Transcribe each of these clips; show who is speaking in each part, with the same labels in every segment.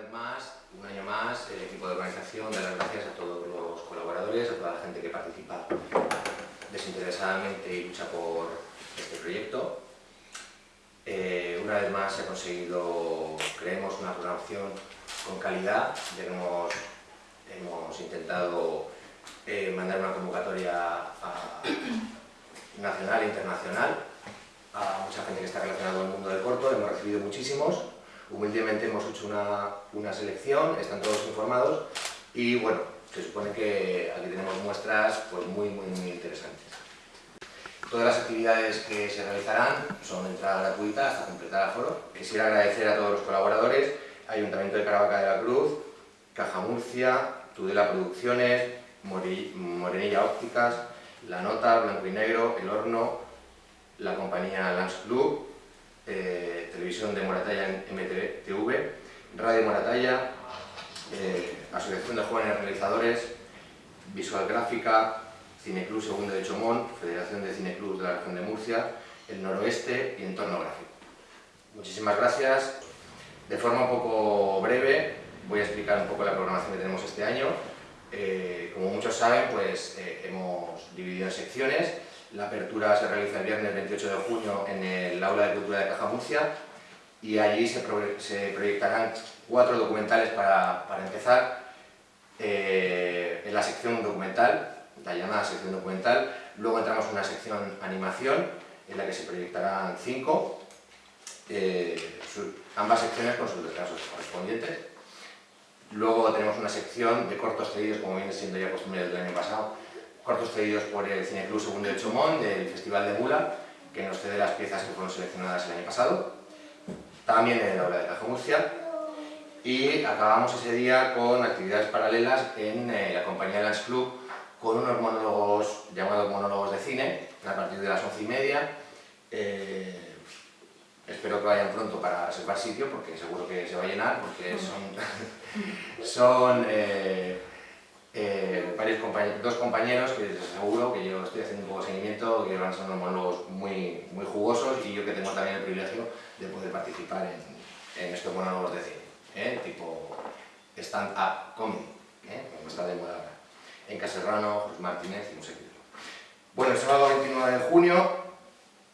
Speaker 1: vez más, un año más, el equipo de organización da las gracias a todos los colaboradores, a toda la gente que participa desinteresadamente y lucha por este proyecto. Eh, una vez más se ha conseguido, creemos, una programación con calidad, hemos, hemos intentado eh, mandar una convocatoria nacional e internacional a mucha gente que está relacionada con el mundo del corto, hemos recibido muchísimos, humildemente hemos hecho una, una selección, están todos informados y bueno, se supone que aquí tenemos muestras pues, muy, muy, interesantes. Todas las actividades que se realizarán son de entrada gratuita hasta completar el foro. Quisiera agradecer a todos los colaboradores, Ayuntamiento de Caravaca de la Cruz, Caja Murcia, Tudela Producciones, Morenilla Ópticas, La Nota, Blanco y Negro, El Horno, la compañía Lance Club, eh, Televisión de Moratalla en MTV, Radio Moratalla, eh, Asociación de Jóvenes Realizadores, Visual Gráfica, Cineclub Segundo de Chomón, Federación de Cineclubs de la región de Murcia, el Noroeste y Entorno Gráfico. Muchísimas gracias. De forma un poco breve voy a explicar un poco la programación que tenemos este año. Eh, como muchos saben, pues hemos dividido en secciones la apertura se realiza el viernes 28 de junio en el Aula de Cultura de Caja Murcia y allí se, proyectarán cuatro documentales para, empezar eh, en la sección documental, la llamada sección documental. Luego entramos en una sección animación en la que se proyectarán cinco, eh, ambas secciones con sus descansos correspondientes. Luego tenemos una sección de cortos cedidos, como viene siendo ya costumbre del año pasado, cortos cedidos por el Cineclub Segundo de Chomón, del Festival de Mula, que nos cede las piezas que fueron seleccionadas el año pasado, también en el aula de Caja Murcia, y acabamos ese día con actividades paralelas en eh, la compañía Lance Club, con unos monólogos llamados monólogos de cine, a partir de las once y media. Eh, espero que vayan pronto para reservar sitio, porque seguro que se va a llenar, porque son, son eh, eh, varios dos compañeros que les aseguro que yo estoy haciendo un poco de seguimiento, que van unos monólogos muy, muy jugosos y yo que tengo también el privilegio de poder participar en, en estos monólogos de cine, ¿eh? tipo stand-up comedy, ¿eh? como está de moda ahora, en Caserrano, José Martínez y un seguidor. Bueno, el sábado 29 de junio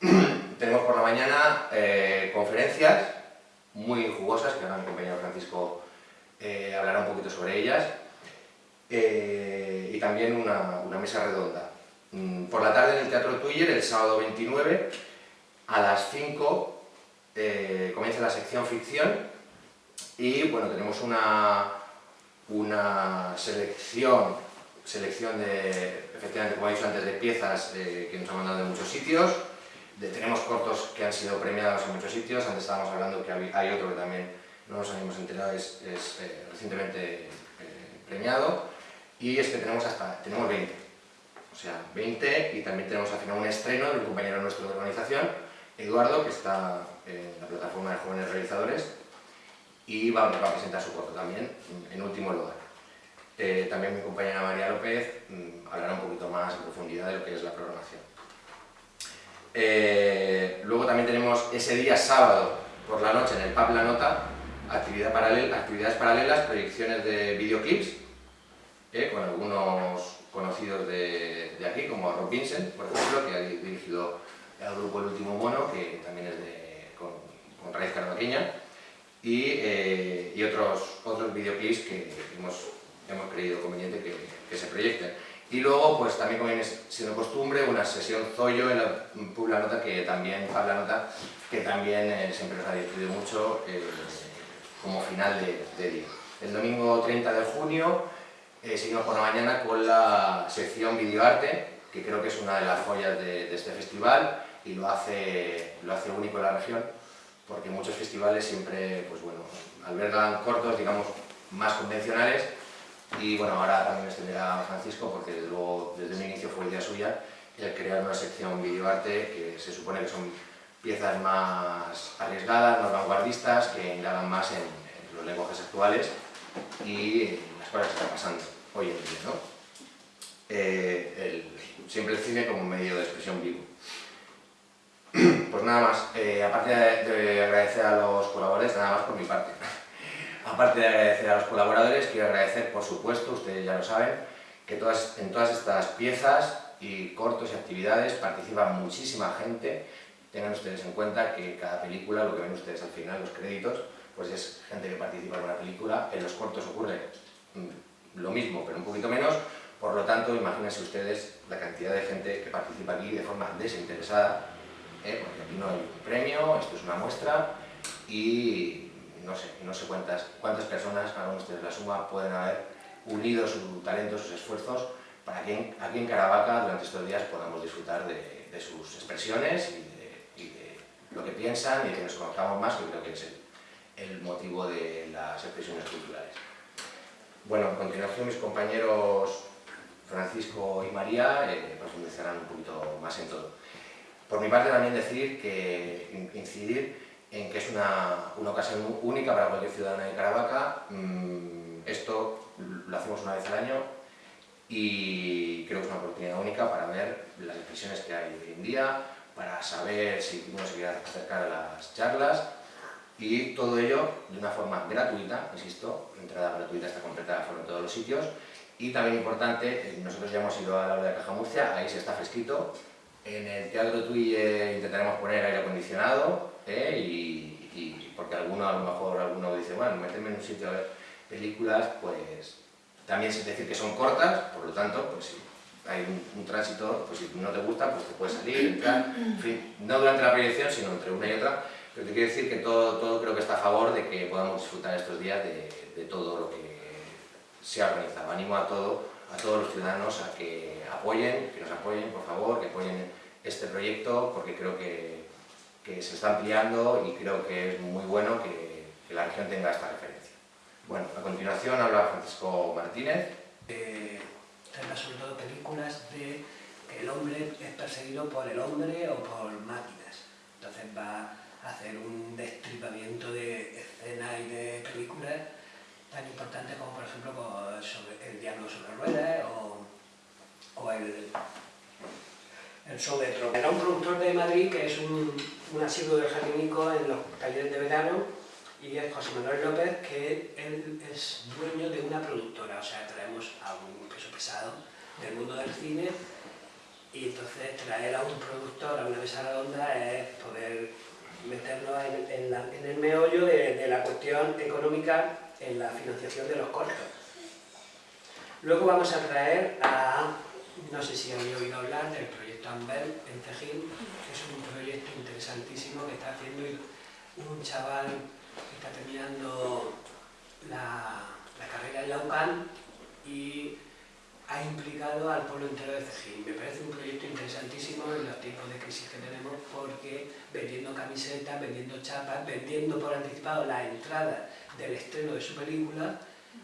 Speaker 1: tenemos por la mañana conferencias muy jugosas, que ahora mi compañero Francisco hablará un poquito sobre ellas, eh, y también una, mesa redonda. Mm, por la tarde en el Teatro Tuyer, el sábado 29, a las 5 eh, comienza la sección ficción y bueno, tenemos una, una selección, selección de, efectivamente como he dicho antes, de piezas eh, que nos han mandado de muchos sitios, tenemos cortos que han sido premiados en muchos sitios, antes estábamos hablando que hay, otro que también no nos habíamos enterado, es, es recientemente premiado, y es que tenemos hasta, tenemos 20, o sea, 20 y también tenemos al final un estreno de un compañero nuestro de organización, Eduardo, que está en la plataforma de jóvenes realizadores y va, a presentar su corto también, en último lugar. Eh, también mi compañera María López mm, hablará un poquito más en profundidad de lo que es la programación. Eh, luego también tenemos ese día sábado por la noche en el PAP La Nota, actividad paralela, actividades paralelas, proyecciones de videoclips ¿eh? con algunos conocidos de, aquí, como Rob Vincent, por ejemplo, que ha dirigido el grupo El Último Mono, que también es de, con, raíz caravaqueña, y, eh, y, otros, otros videoclips que hemos, hemos creído conveniente que, que, se proyecten. Y luego, pues también como viene siendo costumbre, una sesión Zoyo en la Publa Nota, que también, Pabla Nota, que también eh, siempre nos ha divertido mucho como final de, de día. El domingo 30 de junio eh, seguimos por la mañana con la sección videoarte, que creo que es una de las joyas de, este festival y lo hace, lo hace único en la región, porque muchos festivales siempre pues bueno, albergan cortos, digamos, más convencionales. Y bueno, ahora también extenderá Francisco porque desde luego desde un inicio fue idea suya el crear una sección videoarte que se supone que son piezas más arriesgadas, más vanguardistas, que indagan más en los lenguajes actuales y cosas que están pasando hoy en día. ¿no? Eh, siempre el cine como medio de expresión vivo. Pues nada más, eh, aparte de, agradecer a los colaboradores, nada más por mi parte. aparte de agradecer a los colaboradores, quiero agradecer, por supuesto, ustedes ya lo saben, que todas, en todas estas piezas y cortos y actividades participa muchísima gente. Tengan ustedes en cuenta que cada película, lo que ven ustedes al final, los créditos, pues es gente que participa en una película. En los cortos ocurre lo mismo, pero un poquito menos. Por lo tanto, imagínense ustedes la cantidad de gente que participa aquí de forma desinteresada, ¿eh? porque aquí no hay un premio, esto es una muestra y no sé, no sé cuántas, cuántas personas, hagan ustedes la suma, pueden haber unido su talento, sus esfuerzos para que aquí en Caravaca durante estos días podamos disfrutar de, sus expresiones y de, lo que piensan y que nos conozcamos más, que creo que es el, motivo de las expresiones culturales. Bueno, a continuación mis compañeros Francisco y María eh, profundizarán un poquito más en todo. Por mi parte también decir que incidir en que es una, una ocasión única para cualquier ciudadano de Caravaca. Mm, esto lo hacemos una vez al año y creo que es una oportunidad única para ver las expresiones que hay hoy en día, para saber si uno se quiere acercar a las charlas y todo ello de una forma gratuita, insisto, entrada gratuita está completada en todos los sitios. Y también importante, eh, nosotros ya hemos ido a la hora de Caja Murcia, ahí se está fresquito, en el Teatro Tui intentaremos poner aire acondicionado ¿eh? y, porque alguno a lo mejor alguno dice, bueno, meterme en un sitio a ver películas, pues también es decir que son cortas, por lo tanto, pues si hay un, tránsito, pues si no te gusta, pues te puedes salir, entrar, en fin, no durante la proyección, sino entre una y otra, pero te quiero decir que todo, todo creo que está a favor de que podamos disfrutar estos días de, de todo lo que se ha organizado. Animo a, todo, a todos los ciudadanos a que apoyen, que nos apoyen, por favor, que apoyen este proyecto, porque creo que que se está ampliando y creo que es muy bueno que, la región tenga esta referencia. Bueno, a continuación habla Francisco Martínez.
Speaker 2: Eh, sobre todo películas de que el hombre es perseguido por el hombre o por máquinas. Entonces va hacer un destripamiento de escenas y de películas tan importantes como por ejemplo sobre el diablo sobre ruedas o, o el el Sovetro. Era un productor de Madrid que es un, un asiduo del jardinico en los talleres de verano y es José Manuel López, que él es dueño de una productora, o sea, traemos a un peso pesado del mundo del cine y entonces traer a un productor a una mesa redonda es poder meternos en, el meollo de, la cuestión económica en la financiación de los cortos. Luego vamos a traer a, no sé si habéis oído hablar del proyecto Tambel en Cejín, que es un proyecto interesantísimo que está haciendo un chaval que está terminando la, carrera en la UCAN y ha implicado al pueblo entero de Cejín. Me parece un proyecto interesantísimo en los tiempos de crisis que tenemos porque vendiendo camisetas, vendiendo chapas, vendiendo por anticipado la entrada del estreno de su película,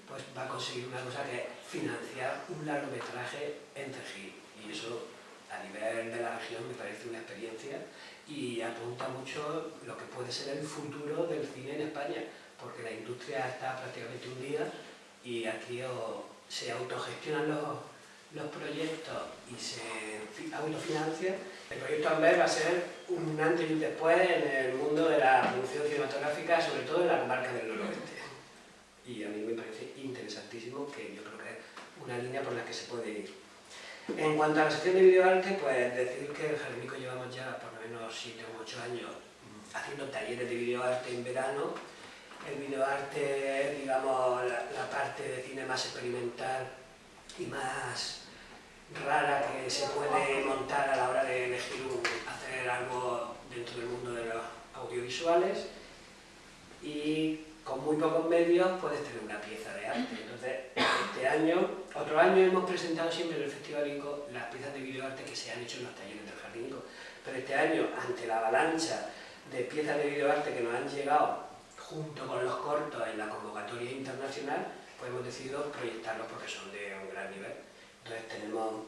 Speaker 2: pues va a conseguir una cosa que es financiar un largometraje en Cejín. Y eso a nivel de la región me parece una experiencia y apunta mucho lo que puede ser el futuro del cine en España, porque la industria está prácticamente hundida y aquí se autogestionan los, los proyectos y se autofinancian. El proyecto Amber va a ser un antes y un después en el mundo de la producción cinematográfica, sobre todo en la comarca del noroeste. Y a mí me parece interesantísimo que yo creo que es una línea por la que se puede ir. En cuanto a la sección de videoarte, pues decir que el Jardinico llevamos ya por lo menos 7 u 8 años haciendo talleres de videoarte en verano. El videoarte digamos, la, parte de cine más experimental y más rara que se puede montar a la hora de elegir hacer algo dentro del mundo de los audiovisuales y con muy pocos medios puedes tener una pieza de arte. Entonces, este año, otro año hemos presentado siempre en el Festival INCO las piezas de videoarte que se han hecho en los talleres del Jardín. Pero este año, ante la avalancha de piezas de videoarte que nos han llegado junto con los cortos en la convocatoria internacional, pues hemos decidido proyectarlos porque son de un gran nivel. Entonces tenemos,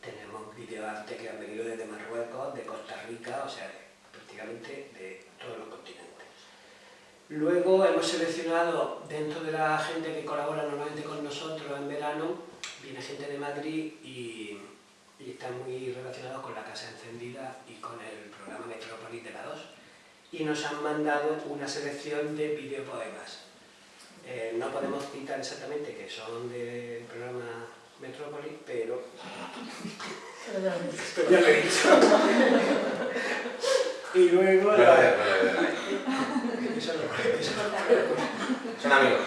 Speaker 2: tenemos videoarte que han venido desde Marruecos, de Costa Rica, o sea, prácticamente de todos los continentes. Luego hemos seleccionado, dentro de la gente que colabora normalmente con nosotros en verano, viene gente de Madrid y, y están muy relacionados con la Casa Encendida y con el programa Metrópolis de la 2. Y nos han mandado una selección de videopoemas. Eh, no podemos citar exactamente que son del programa Metrópolis, pero... pero ya lo he dicho. y luego... La...
Speaker 1: Son amigos.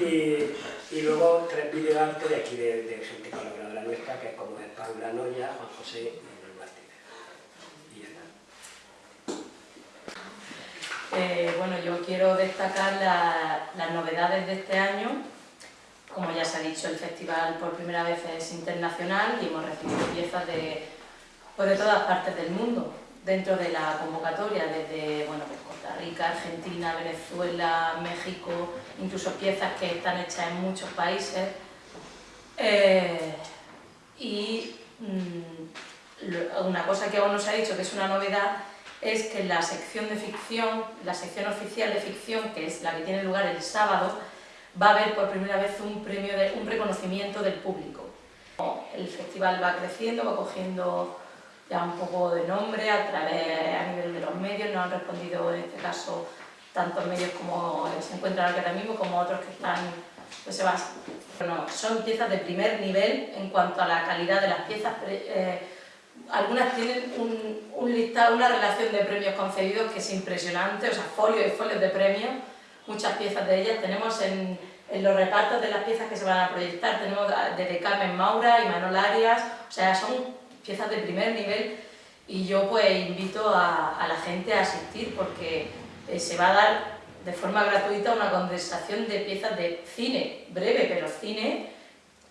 Speaker 2: Y, y luego tres videoartes de aquí de, de gente colaboradora nuestra, que es como es Paula Noya, Juan José y Manuel Martínez. Y ya
Speaker 3: está. Eh, bueno, yo quiero destacar la, las novedades de este año. Como ya se ha dicho, el festival por primera vez es internacional y hemos recibido piezas de, pues de todas partes del mundo dentro de la convocatoria, desde bueno, pues Costa Rica, Argentina, Venezuela, México, incluso piezas que están hechas en muchos países. Eh, y mmm, una cosa que aún no se ha dicho, que es una novedad, es que la sección de ficción, la sección oficial de ficción, que es la que tiene lugar el sábado, va a haber por primera vez un premio, de, un reconocimiento del público. El festival va creciendo, va cogiendo ya un poco de nombre a través a nivel de los medios, nos han respondido en este caso tantos medios como se encuentran aquí ahora mismo como otros que están pues se van. Bueno, son piezas de primer nivel en cuanto a la calidad de las piezas. Eh, algunas tienen un, un, listado, una relación de premios concedidos que es impresionante, o sea, folios y folios de premios, muchas piezas de ellas. Tenemos en, en los repartos de las piezas que se van a proyectar, tenemos desde Carmen Maura y Manol Arias, o sea, son piezas de primer nivel y yo pues invito a, a la gente a asistir porque eh, se va a dar de forma gratuita una condensación de piezas de cine, breve pero cine,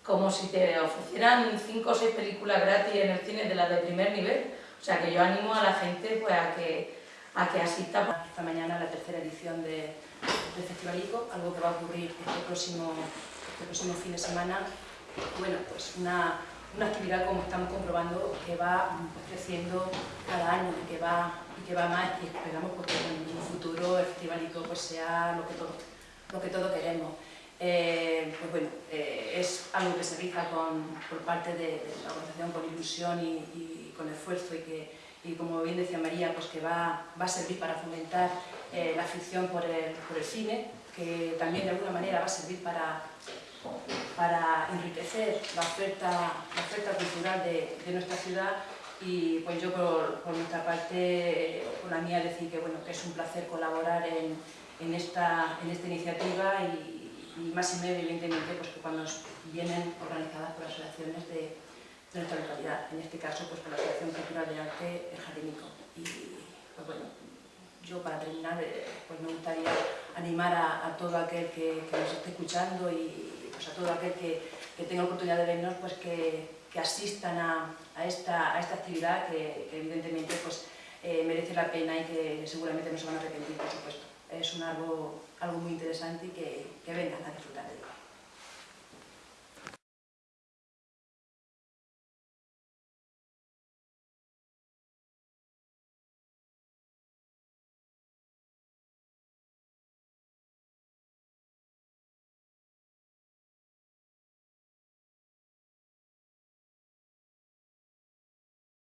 Speaker 3: como si te ofrecieran cinco o seis películas gratis en el cine de las de primer nivel. O sea que yo animo a la gente pues, a, que, a que asista. Esta mañana la tercera edición de, del Festivalico, algo que va a ocurrir este próximo, este próximo fin de semana. Bueno, pues una una actividad, como estamos comprobando, que va creciendo cada año y que va, y que va más y esperamos pues, que en un futuro el Festivalico pues, sea lo que todos lo que todo queremos. Eh, pues bueno, eh, es algo que se realiza por parte de, de, la organización con ilusión y, y con esfuerzo y que, y como bien decía María, pues que va, va a servir para fomentar eh, la afición por el, por el cine, que también de alguna manera va a servir para para enriquecer la oferta, la oferta cultural de, de, nuestra ciudad. Y pues yo por, por, nuestra parte, por la mía decir que, bueno, que es un placer colaborar en, en, esta, en esta iniciativa y, y más y medio evidentemente pues que cuando vienen organizadas por asociaciones de, de nuestra localidad, en este caso pues por la Asociación Cultural de Arte El Jardinico. Y pues bueno, yo para terminar eh, pues me gustaría animar a, todo aquel que, nos esté escuchando y, pues a todo aquel que, que tenga oportunidad de vernos, pues que, asistan a, esta, a esta actividad que, evidentemente pues, eh, merece la pena y que seguramente no se van a arrepentir. Es un algo, algo muy interesante y que, que vengan a disfrutar de ello.